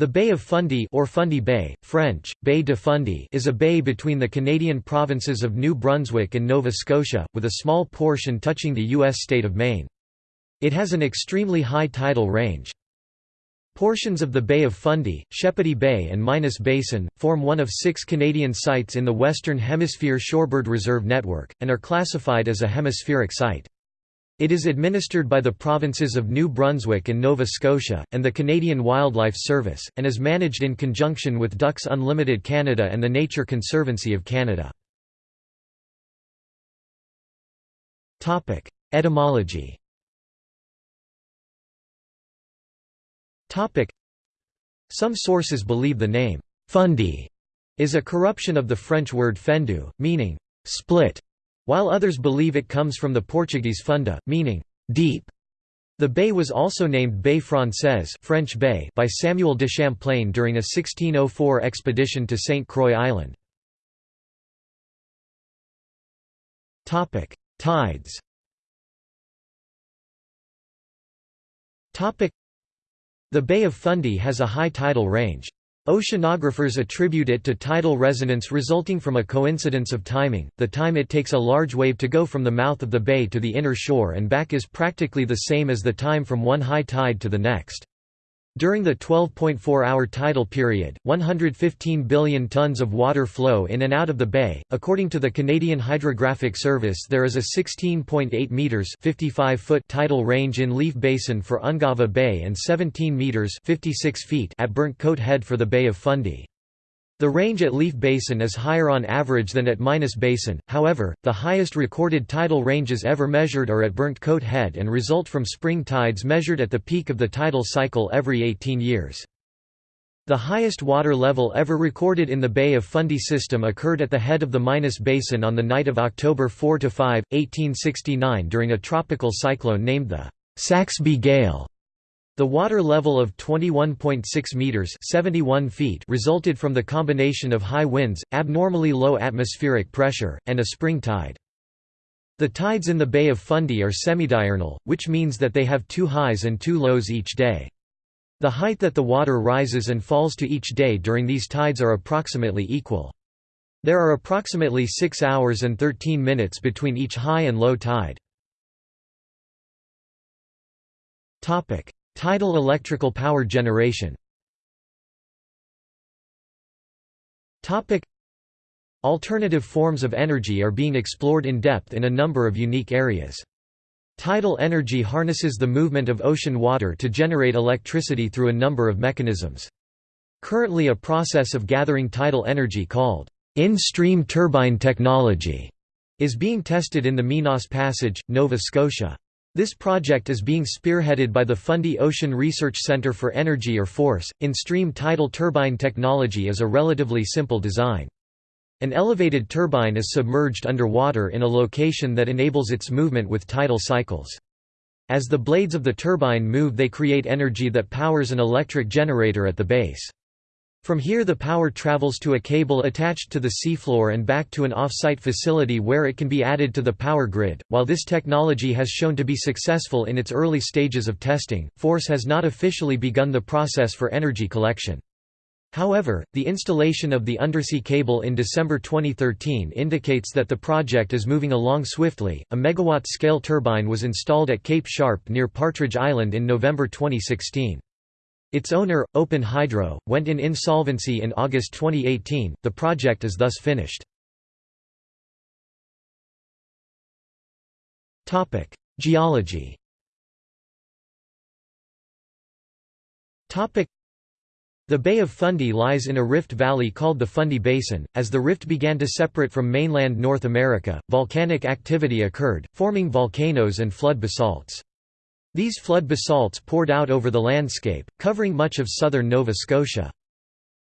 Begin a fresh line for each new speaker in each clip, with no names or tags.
The Bay of Fundy or Fundy Bay, French, Baie de Fundy is a bay between the Canadian provinces of New Brunswick and Nova Scotia, with a small portion touching the U.S. state of Maine. It has an extremely high tidal range. Portions of the Bay of Fundy, Shepody Bay and Minas Basin, form one of six Canadian sites in the Western Hemisphere Shorebird Reserve Network, and are classified as a hemispheric site. It is administered by the provinces of New Brunswick and Nova Scotia, and the Canadian Wildlife Service, and is managed in conjunction with Ducks Unlimited Canada and the Nature Conservancy of Canada. Etymology Some sources believe the name, Fundy, is a corruption of the French word fendu, meaning, split, while others believe it comes from the Portuguese funda, meaning deep. The bay was also named Baie Française French bay by Samuel de Champlain during a 1604 expedition to St. Croix Island. Tides The Bay of Fundy has a high tidal range. Oceanographers attribute it to tidal resonance resulting from a coincidence of timing. The time it takes a large wave to go from the mouth of the bay to the inner shore and back is practically the same as the time from one high tide to the next. During the 12.4-hour tidal period, 115 billion tons of water flow in and out of the bay. According to the Canadian Hydrographic Service, there is a 16.8 meters (55 foot) tidal range in Leaf Basin for Ungava Bay and 17 meters (56 feet) at Burnt Coat Head for the Bay of Fundy. The range at Leaf Basin is higher on average than at Minas Basin, however, the highest recorded tidal ranges ever measured are at Burnt Coat Head and result from spring tides measured at the peak of the tidal cycle every 18 years. The highest water level ever recorded in the Bay of Fundy system occurred at the head of the Minas Basin on the night of October 4–5, 1869 during a tropical cyclone named the Saxby Gale. The water level of 21.6 meters (71 feet) resulted from the combination of high winds, abnormally low atmospheric pressure, and a spring tide. The tides in the Bay of Fundy are semidiurnal, which means that they have two highs and two lows each day. The height that the water rises and falls to each day during these tides are approximately equal. There are approximately 6 hours and 13 minutes between each high and low tide. Tidal electrical power generation Alternative forms of energy are being explored in depth in a number of unique areas. Tidal energy harnesses the movement of ocean water to generate electricity through a number of mechanisms. Currently a process of gathering tidal energy called in-stream turbine technology is being tested in the Minas Passage, Nova Scotia. This project is being spearheaded by the Fundy Ocean Research Center for Energy or FORCE. In-stream tidal turbine technology is a relatively simple design. An elevated turbine is submerged underwater in a location that enables its movement with tidal cycles. As the blades of the turbine move they create energy that powers an electric generator at the base. From here the power travels to a cable attached to the seafloor and back to an off-site facility where it can be added to the power grid. While this technology has shown to be successful in its early stages of testing, Force has not officially begun the process for energy collection. However, the installation of the undersea cable in December 2013 indicates that the project is moving along swiftly. A megawatt-scale turbine was installed at Cape Sharp near Partridge Island in November 2016. Its owner, Open Hydro, went in insolvency in August 2018, the project is thus finished. Topic: Geology Topic: the Bay of Fundy lies in a rift valley called the Fundy Basin. As the rift began to separate from mainland North America, volcanic activity occurred, forming volcanoes and flood basalts. These flood basalts poured out over the landscape, covering much of southern Nova Scotia.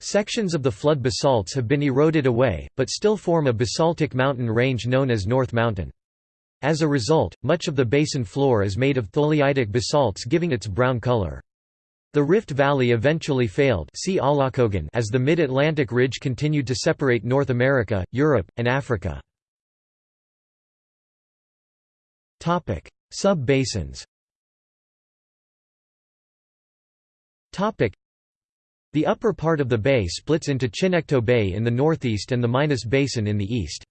Sections of the flood basalts have been eroded away, but still form a basaltic mountain range known as North Mountain. As a result, much of the basin floor is made of tholeiitic basalts giving its brown color. The Rift Valley eventually failed see as the Mid-Atlantic Ridge continued to separate North America, Europe, and Africa. Sub-basins The upper part of the bay splits into Chignecto Bay in the northeast and the Minas Basin in the east.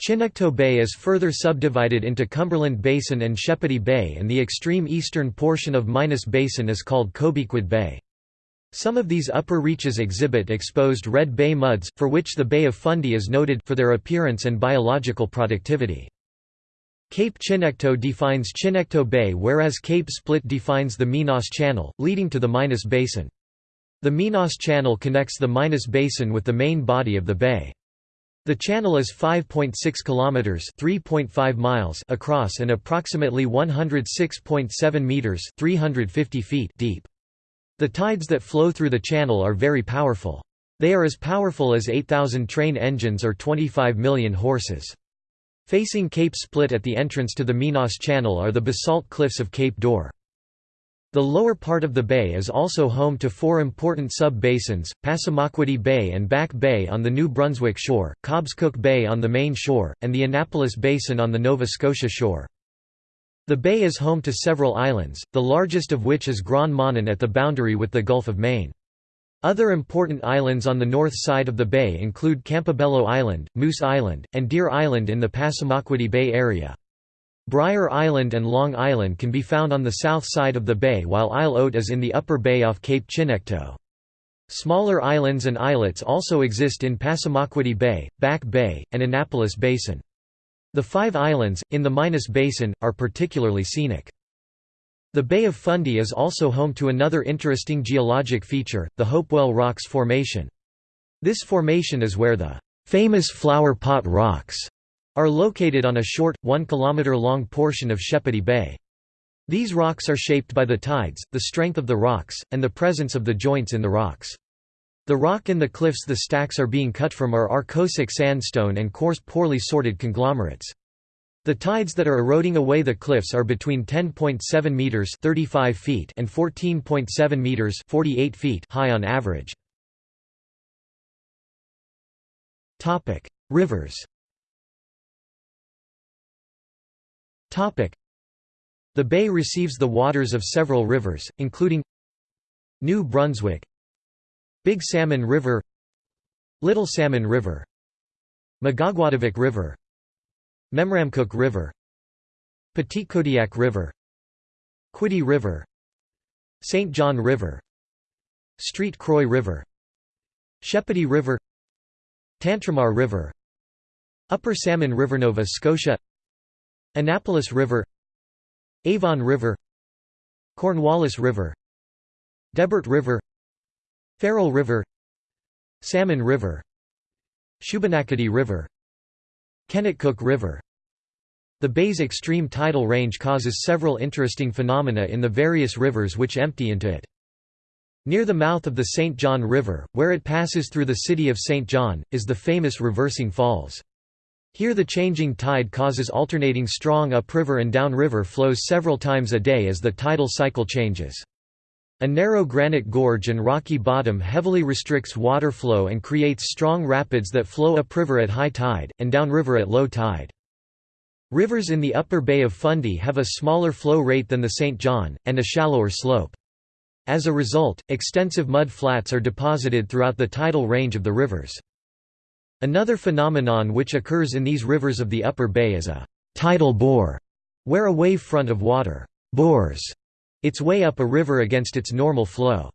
Chignecto Bay is further subdivided into Cumberland Basin and Shepody Bay and the extreme eastern portion of Minas Basin is called Cobequid Bay. Some of these upper reaches exhibit exposed red bay muds, for which the Bay of Fundy is noted for their appearance and biological productivity. Cape Chignecto defines Chignecto Bay whereas Cape Split defines the Minas Channel, leading to the Minas Basin. The Minas Channel connects the Minas Basin with the main body of the bay. The channel is 5.6 kilometers, 3.5 miles across and approximately 106.7 meters, 350 feet deep. The tides that flow through the channel are very powerful. They are as powerful as 8,000 train engines or 25 million horses. Facing Cape Split at the entrance to the Minas Channel are the basalt cliffs of Cape d'Or. The lower part of the bay is also home to four important sub-basins, Passamaquoddy Bay and Back Bay on the New Brunswick shore, Cobscook Bay on the Maine shore, and the Annapolis Basin on the Nova Scotia shore. The bay is home to several islands, the largest of which is Grand Manan at the boundary with the Gulf of Maine. Other important islands on the north side of the bay include Campobello Island, Moose Island, and Deer Island in the Passamaquoddy Bay area. Brier Island and Long Island can be found on the south side of the bay while Isle Haute is in the upper bay off Cape Chignecto. Smaller islands and islets also exist in Passamaquoddy Bay, Back Bay, and Annapolis Basin. The five islands, in the Minas Basin, are particularly scenic. The Bay of Fundy is also home to another interesting geologic feature, the Hopewell Rocks Formation. This formation is where the famous Flower Pot Rocks are located on a short, 1 km long portion of Shepody Bay. These rocks are shaped by the tides, the strength of the rocks, and the presence of the joints in the rocks. The rock in the cliffs the stacks are being cut from are Arkosic sandstone and coarse poorly sorted conglomerates. The tides that are eroding away the cliffs are between 10.7 meters (35 feet) and 14.7 meters (48 feet) high on average. Topic: Rivers. Topic: The bay receives the waters of several rivers, including New Brunswick Big Salmon River Little Salmon River Magaguadavic River Memramcook River Petitcodiac River Quiddy River St. John River Street Croix River Shepody River Tantramar River Upper Salmon River Nova Scotia Annapolis River Avon River Cornwallis River Debert River Farrell River Salmon River Shubenacadie River Kennetcook River The bay's extreme tidal range causes several interesting phenomena in the various rivers which empty into it. Near the mouth of the St. John River, where it passes through the city of St. John, is the famous Reversing Falls. Here the changing tide causes alternating strong upriver and downriver flows several times a day as the tidal cycle changes. A narrow granite gorge and rocky bottom heavily restricts water flow and creates strong rapids that flow upriver at high tide, and downriver at low tide. Rivers in the upper Bay of Fundy have a smaller flow rate than the St. John, and a shallower slope. As a result, extensive mud flats are deposited throughout the tidal range of the rivers. Another phenomenon which occurs in these rivers of the upper bay is a tidal bore, where a wave front of water bores its way up a river against its normal flow.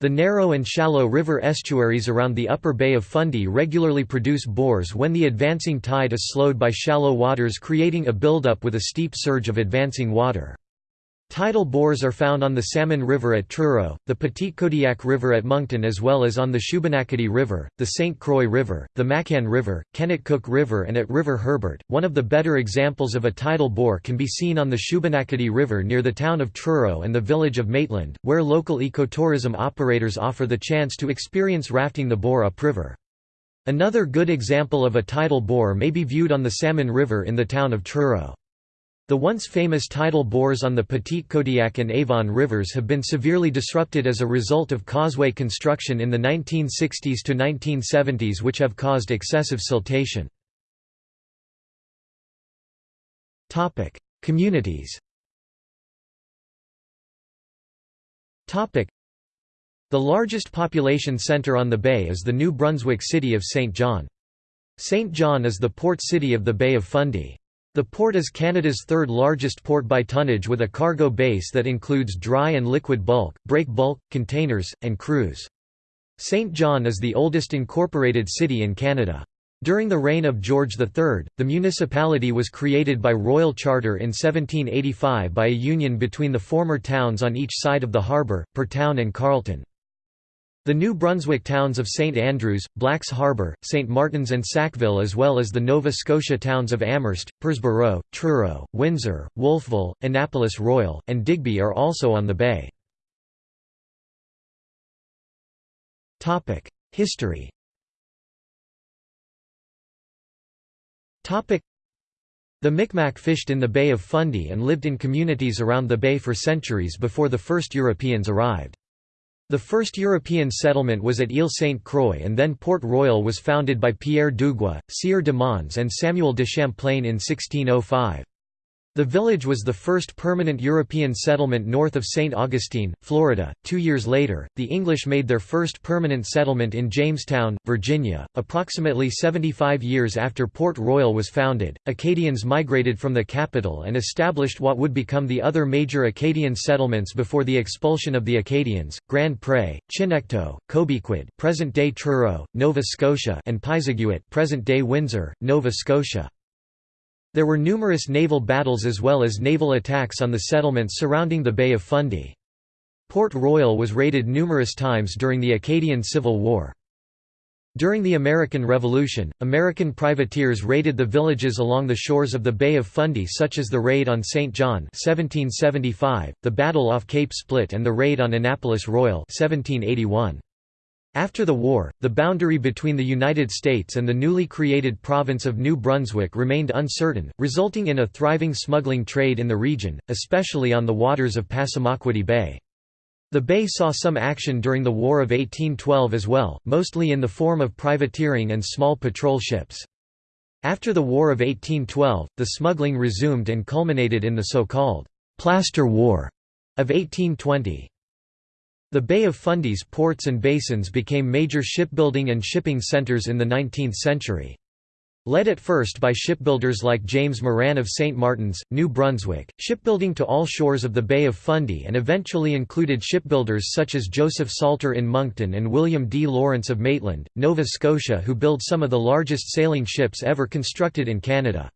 The narrow and shallow river estuaries around the upper Bay of Fundy regularly produce bores when the advancing tide is slowed by shallow waters creating a buildup with a steep surge of advancing water. Tidal bores are found on the Salmon River at Truro, the Petitcodiac River at Moncton as well as on the Shubenacadie River, the St. Croix River, the Maccan River, Kennetcook River and at River Herbert. One of the better examples of a tidal bore can be seen on the Shubenacadie River near the town of Truro and the village of Maitland, where local ecotourism operators offer the chance to experience rafting the bore upriver. Another good example of a tidal bore may be viewed on the Salmon River in the town of Truro. The once famous tidal bores on the Petitcodiac and Avon rivers have been severely disrupted as a result of causeway construction in the 1960s to 1970s which have caused excessive siltation. Communities The largest population centre on the bay is the New Brunswick city of St. John. St. John is the port city of the Bay of Fundy. The port is Canada's third largest port by tonnage with a cargo base that includes dry and liquid bulk, break bulk, containers, and cruise. St. John is the oldest incorporated city in Canada. During the reign of George III, the municipality was created by royal charter in 1785 by a union between the former towns on each side of the harbour, Parrtown and Carleton. The New Brunswick towns of St Andrews, Black's Harbour, St Martins and Sackville as well as the Nova Scotia towns of Amherst, Parrsboro, Truro, Windsor, Wolfville, Annapolis Royal, and Digby are also on the bay. History The Micmac fished in the Bay of Fundy and lived in communities around the bay for centuries before the first Europeans arrived. The first European settlement was at Ile St. Croix and then Port Royal was founded by Pierre Dugua, Sieur de Mons and Samuel de Champlain in 1605. The village was the first permanent European settlement north of St. Augustine, Florida. Two years later, the English made their first permanent settlement in Jamestown, Virginia. Approximately 75 years after Port Royal was founded, Acadians migrated from the capital and established what would become the other major Acadian settlements before the expulsion of the Acadians Grand Pre, Chignecto, Cobequid, present-day Truro, Nova Scotia, and Pisiguit, present-day Windsor, Nova Scotia. There were numerous naval battles as well as naval attacks on the settlements surrounding the Bay of Fundy. Port Royal was raided numerous times during the Acadian Civil War. During the American Revolution, American privateers raided the villages along the shores of the Bay of Fundy such as the raid on St. John 1775, the battle off Cape Split and the raid on Annapolis Royal 1781. After the war, the boundary between the United States and the newly created province of New Brunswick remained uncertain, resulting in a thriving smuggling trade in the region, especially on the waters of Passamaquoddy Bay. The bay saw some action during the War of 1812 as well, mostly in the form of privateering and small patrol ships. After the War of 1812, the smuggling resumed and culminated in the so-called «Plaster War» of 1820. The Bay of Fundy's ports and basins became major shipbuilding and shipping centres in the 19th century. Led at first by shipbuilders like James Moran of St. Martins, New Brunswick, shipbuilding to all shores of the Bay of Fundy and eventually included shipbuilders such as Joseph Salter in Moncton and William D. Lawrence of Maitland, Nova Scotia who built some of the largest sailing ships ever constructed in Canada.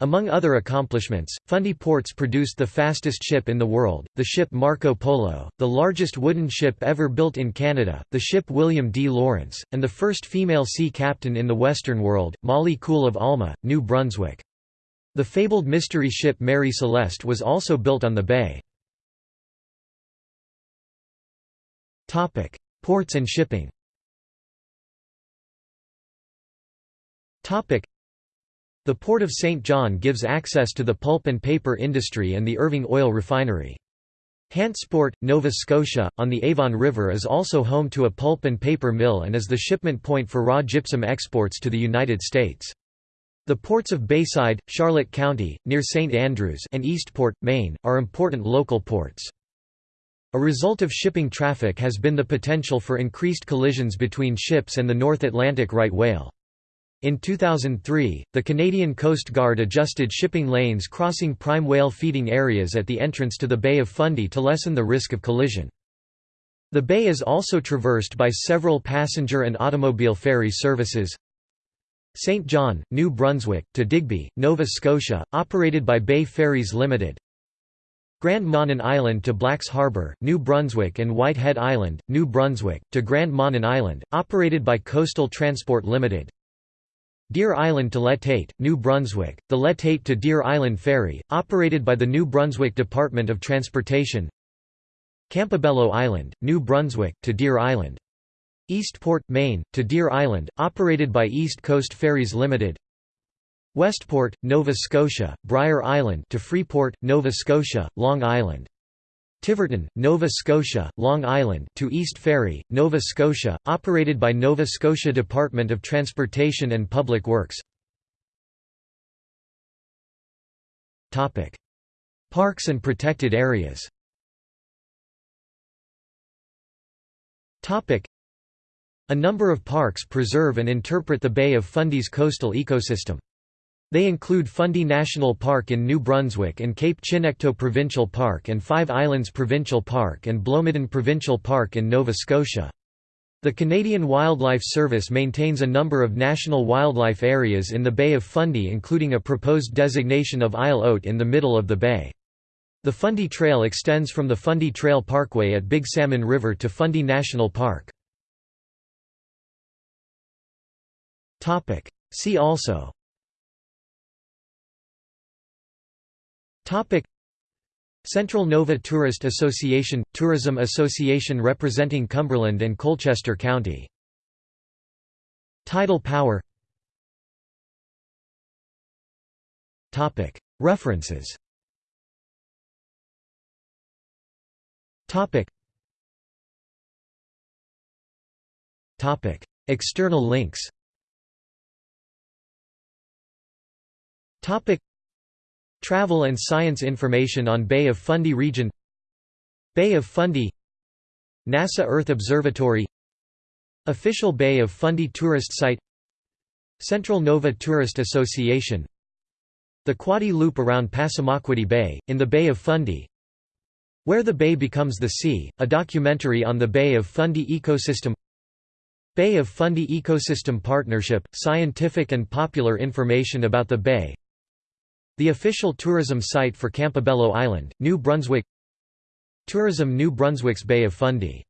Among other accomplishments, Fundy Ports produced the fastest ship in the world, the ship Marco Polo, the largest wooden ship ever built in Canada, the ship William D. Lawrence, and the first female sea captain in the Western world, Molly Kool of Alma, New Brunswick. The fabled mystery ship Mary Celeste was also built on the bay. Ports and shipping the Port of St. John gives access to the pulp and paper industry and the Irving Oil Refinery. Hantsport, Nova Scotia, on the Avon River is also home to a pulp and paper mill and is the shipment point for raw gypsum exports to the United States. The ports of Bayside, Charlotte County, near St. Andrews and Eastport, Maine, are important local ports. A result of shipping traffic has been the potential for increased collisions between ships and the North Atlantic right whale. In 2003, the Canadian Coast Guard adjusted shipping lanes crossing prime whale feeding areas at the entrance to the Bay of Fundy to lessen the risk of collision. The bay is also traversed by several passenger and automobile ferry services. St. John, New Brunswick, to Digby, Nova Scotia, operated by Bay Ferries Limited. Grand Manan Island to Blacks Harbour, New Brunswick and Whitehead Island, New Brunswick, to Grand Manan Island, operated by Coastal Transport Limited. Deer Island to L'Etete, New Brunswick, the L'Etete to Deer Island Ferry, operated by the New Brunswick Department of Transportation. Campobello Island, New Brunswick, to Deer Island. Eastport, Maine, to Deer Island, operated by East Coast Ferries Limited. Westport, Nova Scotia, Brier Island to Freeport, Nova Scotia, Long Island Tiverton, Nova Scotia, Long Island to East Ferry, Nova Scotia, operated by Nova Scotia Department of Transportation and Public Works. Parks and protected areas. A number of parks preserve and interpret the Bay of Fundy's coastal ecosystem. They include Fundy National Park in New Brunswick and Cape Chignecto Provincial Park and Five Islands Provincial Park and Blomidon Provincial Park in Nova Scotia. The Canadian Wildlife Service maintains a number of national wildlife areas in the Bay of Fundy including a proposed designation of Isle Haute in the middle of the bay. The Fundy Trail extends from the Fundy Trail Parkway at Big Salmon River to Fundy National Park. See also Topic. Central Nova Tourist Association – Tourism association representing Cumberland and Colchester County. Tidal power. References. External links Travel and science information on Bay of Fundy region Bay of Fundy NASA Earth Observatory Official Bay of Fundy tourist site Central Nova Tourist Association The Quoddy Loop around Passamaquoddy Bay, in the Bay of Fundy Where the Bay Becomes the Sea, a documentary on the Bay of Fundy ecosystem Bay of Fundy Ecosystem Partnership, scientific and popular information about the bay the official tourism site for Campobello Island, New Brunswick. Tourism New Brunswick's Bay of Fundy